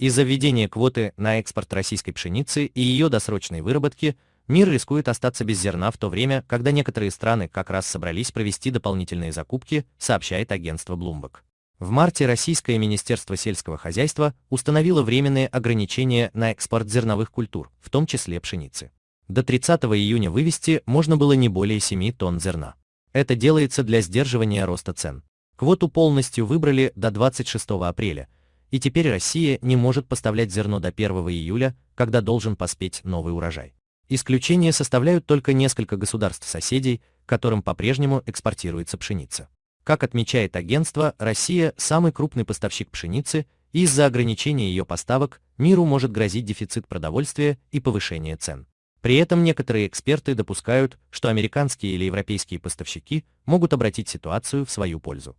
Из-за введения квоты на экспорт российской пшеницы и ее досрочной выработки мир рискует остаться без зерна в то время, когда некоторые страны как раз собрались провести дополнительные закупки, сообщает агентство Bloomberg. В марте Российское Министерство сельского хозяйства установило временные ограничения на экспорт зерновых культур, в том числе пшеницы. До 30 июня вывести можно было не более 7 тонн зерна. Это делается для сдерживания роста цен. Квоту полностью выбрали до 26 апреля, и теперь Россия не может поставлять зерно до 1 июля, когда должен поспеть новый урожай. Исключение составляют только несколько государств-соседей, которым по-прежнему экспортируется пшеница. Как отмечает агентство, Россия – самый крупный поставщик пшеницы, и из-за ограничения ее поставок миру может грозить дефицит продовольствия и повышение цен. При этом некоторые эксперты допускают, что американские или европейские поставщики могут обратить ситуацию в свою пользу.